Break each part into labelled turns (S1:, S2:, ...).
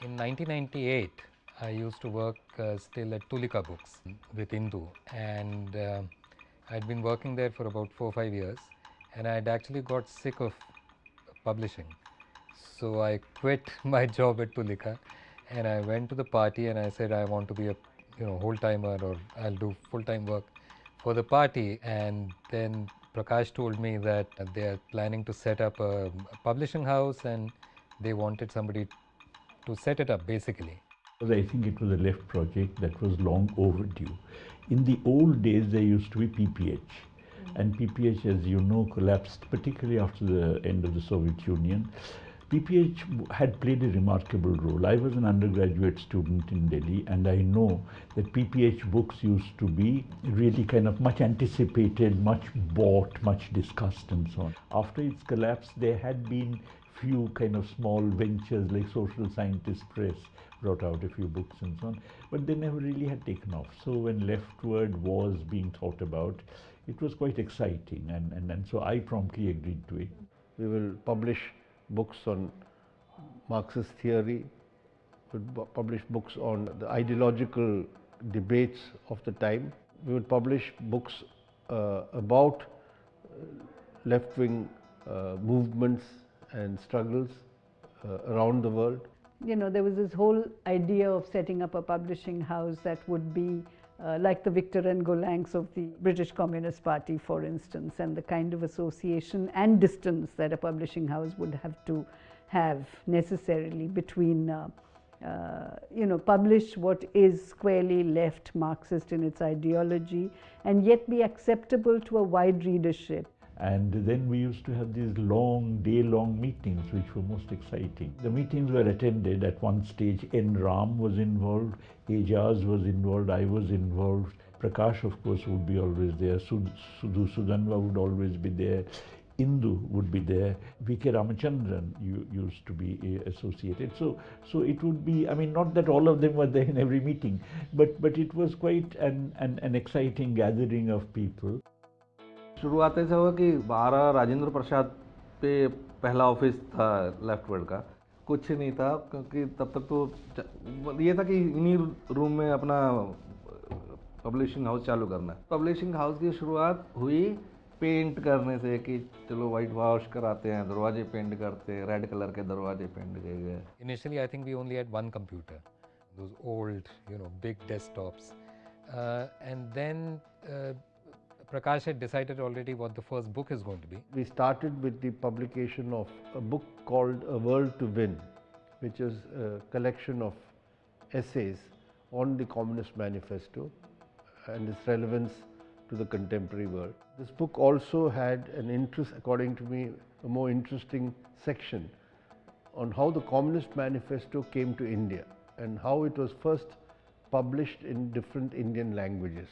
S1: In 1998, I used to work uh, still at Tulika Books with Indu, and uh, I'd been working there for about four or five years, and I'd actually got sick of publishing. So I quit my job at Tulika, and I went to the party and I said I want to be a you know whole timer or I'll do full time work for the party. And then Prakash told me that they are planning to set up a publishing house and they wanted somebody to set it up basically.
S2: I think it was a left project that was long overdue. In the old days, there used to be PPH, and PPH, as you know, collapsed, particularly after the end of the Soviet Union. PPH had played a remarkable role. I was an undergraduate student in Delhi, and I know that PPH books used to be really kind of much anticipated, much bought, much discussed, and so on. After its collapse, there had been few kind of small ventures like Social Scientist Press brought out a few books and so on, but they never really had taken off. So when LeftWord was being thought about, it was quite exciting, and, and, and so I promptly agreed to it.
S3: We will publish books on Marxist theory, we would publish books on the ideological debates of the time. We would publish books uh, about left-wing uh, movements and struggles uh, around the world.
S4: You know, there was this whole idea of setting up a publishing house that would be uh, like the Victor and Gollancz of the British Communist Party, for instance, and the kind of association and distance that a publishing house would have to have necessarily between, uh, uh, you know, publish what is squarely left Marxist in its ideology and yet be acceptable to a wide readership.
S2: And then we used to have these long, day-long meetings, which were most exciting. The meetings were attended at one stage. N. Ram was involved, Ejaz was involved, I was involved. Prakash, of course, would be always there. Sudhu Sudhanva would always be there. Indu would be there. V.K. Ramachandran used to be eh, associated. So, so it would be, I mean, not that all of them were there in every meeting, but, but it was quite an, an, an exciting gathering of people.
S5: शुरुआत ऐसा हुआ कि बारह राजेंद्र प्रसाद पे पहला office था left word का। कुछ नहीं था, क्योंकि तब तक तो ये था कि इन्हीं रूम में अपना पब्लिशिंग हाउस चालू करना। है पब्लिशिंग हाउस की शुरुआत हुई पेंट करने से कि चलो वाइट वॉश कराते हैं, दरवाजे पेंट करते हैं रेड कलर के दरवाजे पेंट किए गए।
S1: Initially I think we only had one computer old you know big desktops and then Prakash had decided already what the first book is going to be.
S3: We started with the publication of a book called A World to Win, which is a collection of essays on the Communist Manifesto and its relevance to the contemporary world. This book also had an interest, according to me, a more interesting section on how the Communist Manifesto came to India and how it was first published in different Indian languages.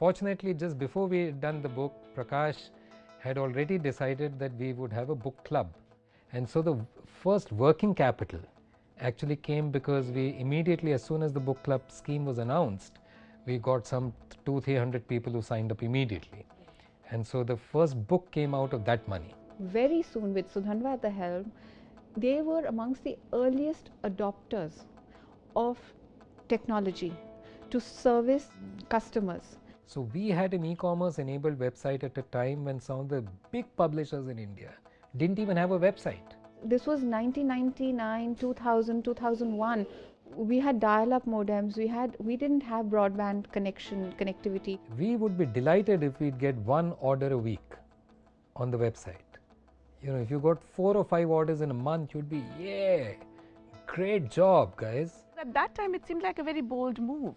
S1: Fortunately, just before we had done the book, Prakash had already decided that we would have a book club. And so the first working capital actually came because we immediately, as soon as the book club scheme was announced, we got some two, three hundred people who signed up immediately. And so the first book came out of that money.
S6: Very soon, with Sudhanva at the helm, they were amongst the earliest adopters of technology to service customers.
S1: So we had an e-commerce enabled website at a time when some of the big publishers in India didn't even have a website.
S6: This was 1999, 2000, 2001. We had dial-up modems. We had we didn't have broadband connection connectivity.
S1: We would be delighted if we'd get one order a week on the website. You know, if you got four or five orders in a month, you'd be yeah, great job, guys.
S7: At that time, it seemed like a very bold move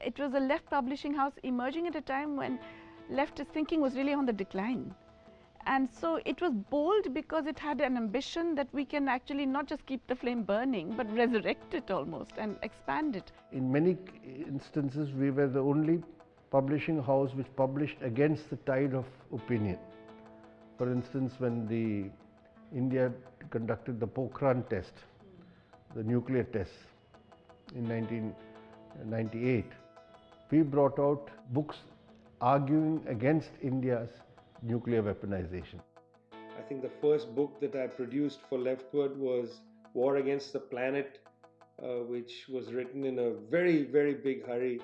S7: it was a left publishing house emerging at a time when leftist thinking was really on the decline. And so it was bold because it had an ambition that we can actually not just keep the flame burning, but resurrect it almost and expand it.
S3: In many instances, we were the only publishing house which published against the tide of opinion. For instance, when the India conducted the Pokhran test, the nuclear test in 1998, we brought out books arguing against India's nuclear weaponization.
S8: I think the first book that I produced for LeftWord was War Against the Planet uh, which was written in a very, very big hurry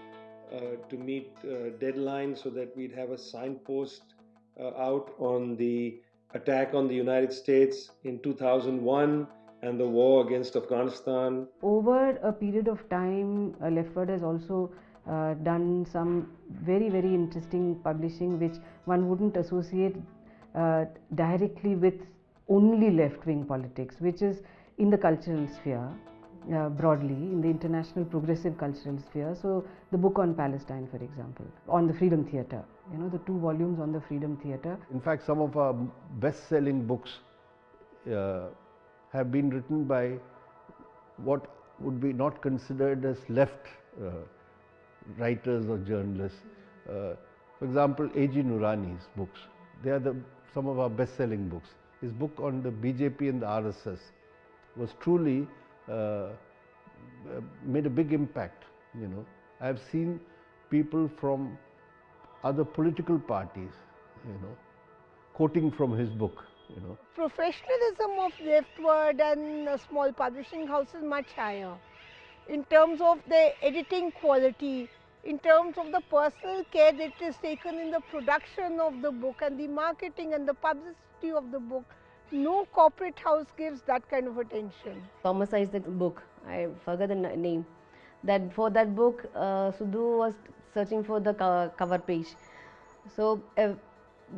S8: uh, to meet uh, deadlines so that we'd have a signpost uh, out on the attack on the United States in 2001 and the war against Afghanistan.
S9: Over a period of time, uh, LeftWord has also uh, done some very, very interesting publishing which one wouldn't associate uh, directly with only left wing politics, which is in the cultural sphere. Uh, broadly in the international progressive cultural sphere. So, the book on Palestine, for example, on the Freedom Theatre, you know, the two volumes on the Freedom Theatre.
S3: In fact, some of our best selling books uh, have been written by what would be not considered as left uh, writers or journalists. Uh, for example, A.G. Noorani's books, they are the, some of our best selling books. His book on the BJP and the RSS was truly uh, made a big impact, you know. I have seen people from other political parties, you know, quoting from his book, you know.
S10: Professionalism of LeftWord and uh, small publishing house is much higher in terms of the editing quality, in terms of the personal care that is taken in the production of the book and the marketing and the publicity of the book. No corporate house gives that kind of attention.
S9: Thomas the book, I forgot the name. That for that book, uh, Sudhu was searching for the cover page. So uh,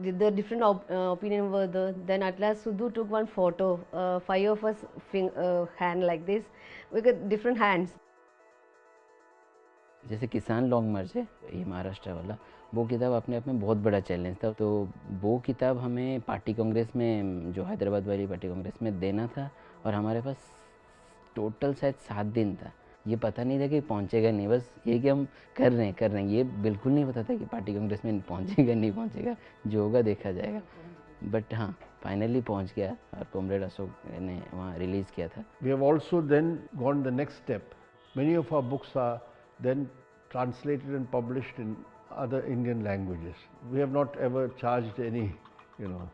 S9: the, the different op- uh, opinion were there. Then at last Sudhu took one photo, uh, five of us uh, hand like this, we got different hands.
S11: जैसे किसान long मार्च है, ये महाराष्ट्र वाला, वो किताब अपने आप में बहुत बड़ा चैलेंज था। तो वो किताब हमें पार्टी कांग्रेस में, जो हैदराबाद वाली पार्टी कांग्रेस में देना था और हमारे पास टोटल शायद सात दिन था। ये पता नहीं था कि पहुंचेगा नहीं, बस ये कि हम कर रहे हैं, कर रहे हैं। ये बिल्कुल नहीं पता था कि पार्टी कांग्रेस में पहुंचेगा, नहीं पहुंचेगा, जो होगा देखा जाएगा। बट हाँ फाइनली पहुँच गया और कॉमरेड अशोक ने वहाँ रिलीज़ किया था।
S3: We have also then gone the next step. Many of our books are then translated and published in other Indian languages. We have not ever charged any, you know,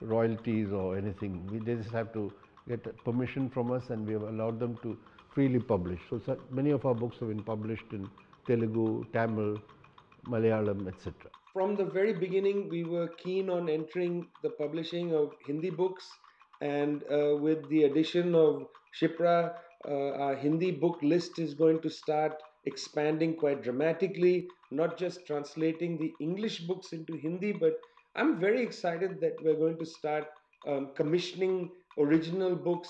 S3: royalties or anything. We they just have to get permission from us and we have allowed them to freely publish. So, so many of our books have been published in Telugu, Tamil, Malayalam, etc.
S8: From the very beginning, we were keen on entering the publishing of Hindi books, and uh, with the addition of Shipra, uh, our Hindi book list is going to start expanding quite dramatically, not just translating the English books into Hindi, but I'm very excited that we're going to start um, commissioning original books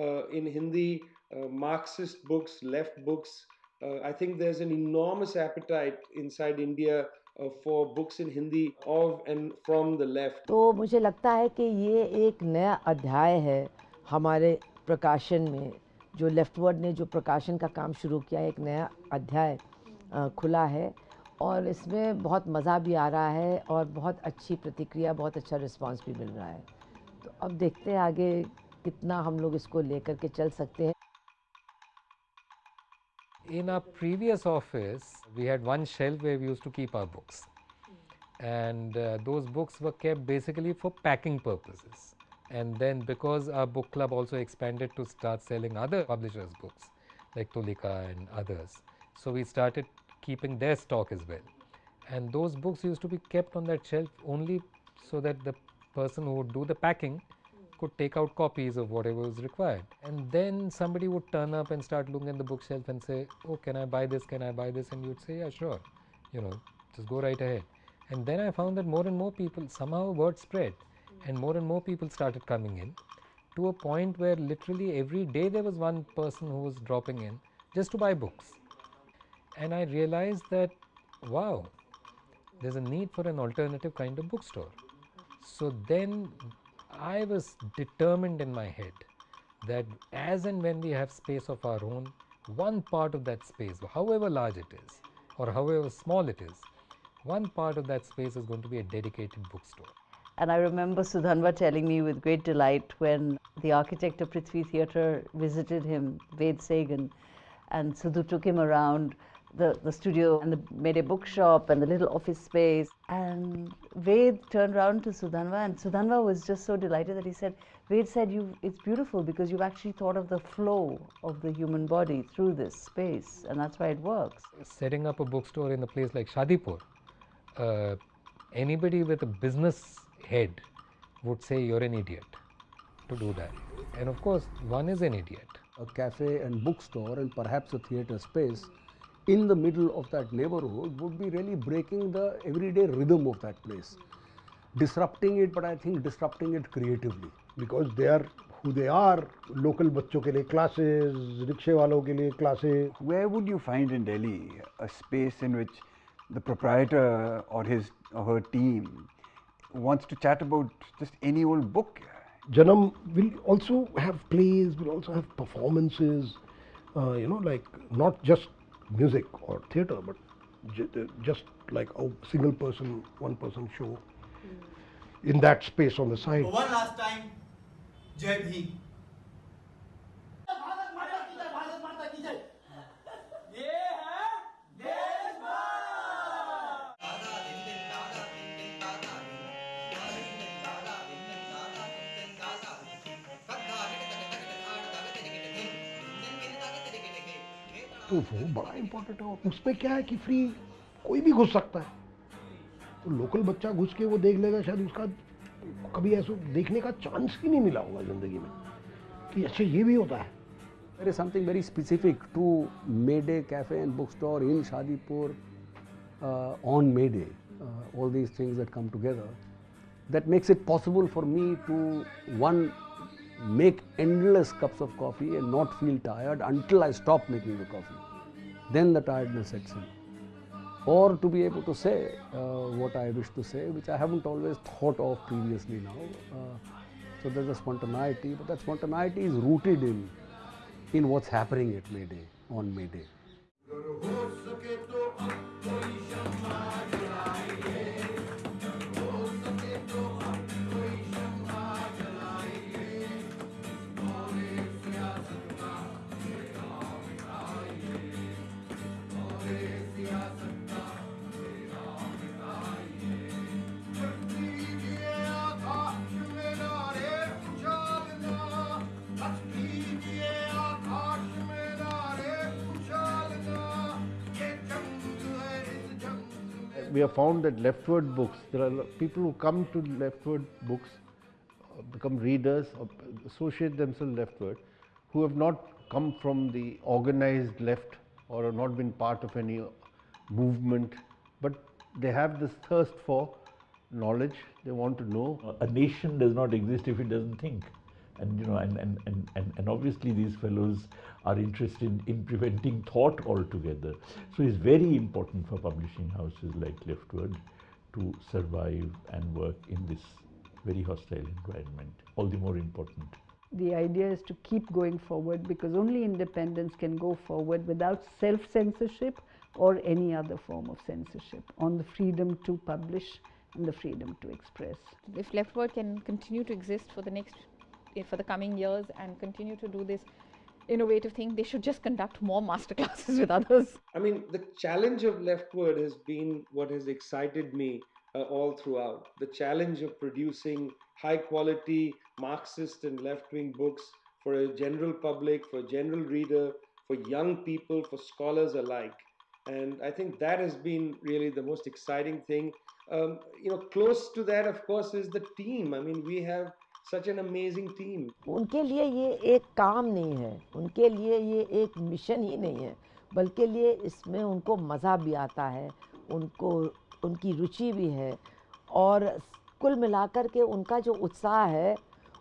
S8: uh, in Hindi, uh, Marxist books, left books. Uh, I think there's an enormous appetite inside India uh, for books in Hindi of and from the left.
S12: तो मुझे लगता है कि ये एक नया अध्याय है हमारे प्रकाशन में जो लेफ्टवर्ड ने जो प्रकाशन का काम शुरू किया है एक नया अध्याय खुला है और इसमें बहुत मज़ा भी आ रहा है और बहुत अच्छी प्रतिक्रिया बहुत अच्छा रिस्पांस भी मिल रहा है तो अब देखते हैं आगे कितना हम लोग इसको लेकर के चल सकते हैं
S1: In our previous office, we had one shelf where we used to keep our books. And uh, those books basically for packing purposes. And then, because our book club also expanded to start selling other publishers' books like Tulika and others, so we started keeping their stock as well. And those books used to be kept on that shelf only so that the person who would do the packing could take out copies of whatever was required. And then somebody would turn up and start looking at the bookshelf and say, Oh, can I buy this? Can I buy this? And you'd say, Yeah, sure. You know, just go right ahead. And then I found that more and more people, somehow word spread, and more and more people started coming in to a point where literally every day there was one person who was dropping in just to buy books. And I realized that, wow, there's a need for an alternative kind of bookstore. So then I was determined in my head that as and when we have space of our own, one part of that space, however large it is or however small it is, one part of that space is going to be a dedicated bookstore.
S4: And I remember Sudhanva telling me with great delight when the architect of Prithvi Theatre visited him, Ved Segan, and Sudhu took him around the, the studio and the a bookshop and the little office space. And Ved turned around to Sudhanva, and Sudhanva was just so delighted that he said, Ved said, you, it's beautiful because you've actually thought of the flow of the human body through this space, and that's why it works.
S1: Setting up a bookstore in a place like Shadipur, uh, anybody with a business head would say you're an idiot to do that. And of course, one is an idiot.
S13: A cafe and bookstore and perhaps a theatre space in the middle of that neighborhood would be really breaking the everyday rhythm of that place. Disrupting it, but I think disrupting it creatively.
S14: because they are who they are local बच्चों के लिए classes रिक्शे वालों के लिए classes
S15: Where would you find in Delhi a space in which the proprietor or his or her team wants to chat about just any old book?
S14: Janam will also have plays will also have performances uh, you know like not just music or theatre but ju- just like a single person one person show in that space on the side
S16: One last time, Jai Bhim.
S14: तो वो बड़ा important है और उसमें क्या है कि free कोई भी घुस सकता है। तो लोकल बच्चा घुस के वो देख लेगा शायद उसका कभी ऐसे देखने का चांस ही नहीं मिला होगा ज़िंदगी में कि अच्छा ये भी होता है।
S13: अरे something very specific to Mayday cafe and book store in Shadipur on Mayday all these things come together that makes it possible for me to one make endless cups of coffee and not feel tired until I stop making the coffee Then the tiredness sets in. Or to be able to say uh, what I wish to say, which I haven't always thought of previously now. Uh, so there's a spontaneity, but that spontaneity is rooted in in what's happening at Mayday on Mayday.
S3: We have found that LeftWord books, there are people who come to LeftWord books, uh, become readers, associate themselves LeftWord, who have not come from the organized left or have not been part of any movement, but they have this thirst for knowledge, they want to know.
S2: A nation does not exist if it doesn't think. And you know, and, and, and, and, and obviously these fellows are interested in preventing thought altogether. So it's very important for publishing houses like LeftWord to survive and work in this very hostile environment. All the more important.
S4: The idea is to keep going forward because only independence can go forward without self censorship or any other form of censorship on the freedom to publish and the freedom to express.
S6: If LeftWord can continue to exist for the next, for the coming years and continue to do this innovative thing, they should just conduct more masterclasses with others.
S8: I mean, the challenge of LeftWord has been what has excited me uh, all throughout. The challenge of producing high quality Marxist and left wing books for a general public, for a general reader, for young people, for scholars alike. And I think that has been really the most exciting thing. Um, you know, close to that, of course, is the team. I mean, we have such an amazing team.
S12: उनके लिए ये एक काम नहीं है। उनके लिए ये एक मिशन ही नहीं है। बल्कि लिए इसमें उनको मज़ा भी आता है। उनको, उनकी रुचि भी है। और कुल मिलाकर के उनका जो उत्साह है,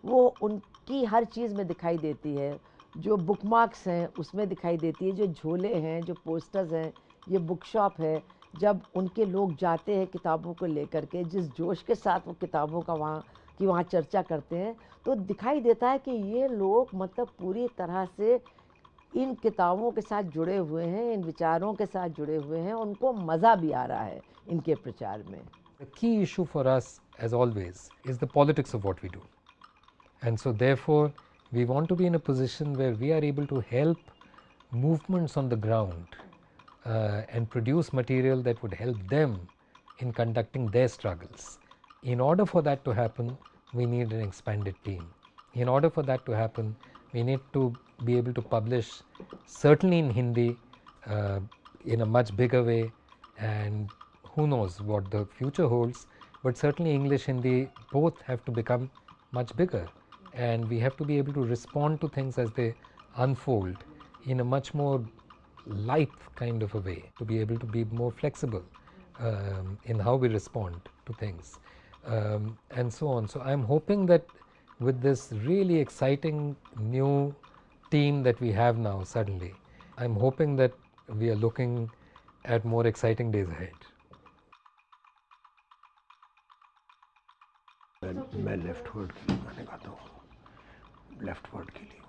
S12: वो उनकी हर चीज़ में दिखाई देती है। जो बुक मार्क्स हैं, उसमें दिखाई देती है। जो झोले हैं, जो पोस्टर्स हैं, ये बुक शॉप है। जब उनके लोग जाते हैं किताबों को लेकर के, जिस जोश के साथ वो किताबों का वहाँ कि वहाँ चर्चा करते हैं तो दिखाई देता है कि ये लोग मतलब पूरी तरह से इन किताबों के साथ जुड़े हुए हैं, इन विचारों के साथ जुड़े हुए हैं, उनको मज़ा भी आ रहा है इनके प्रचार में।
S1: The key issue for us as always is the politics of what we do and so therefore we want to be in a position where we are able to help movements on the ground and produce material that would help them in conducting their struggles In order for that to happen, we need an expanded team. In order for that to happen, we need to be able to publish certainly in Hindi uh, in a much bigger way and who knows what the future holds, but certainly English Hindi both have to become much bigger and we have to be able to respond to things as they unfold in a much more light kind of a way to be able to be more flexible um, in how we respond to things um, and so on. So, I am hoping that with this really exciting new team that we have now suddenly, I am hoping that we are looking at more exciting days ahead.
S14: मैं मैं left word के लिए गाने गाता हूँ left word के लिए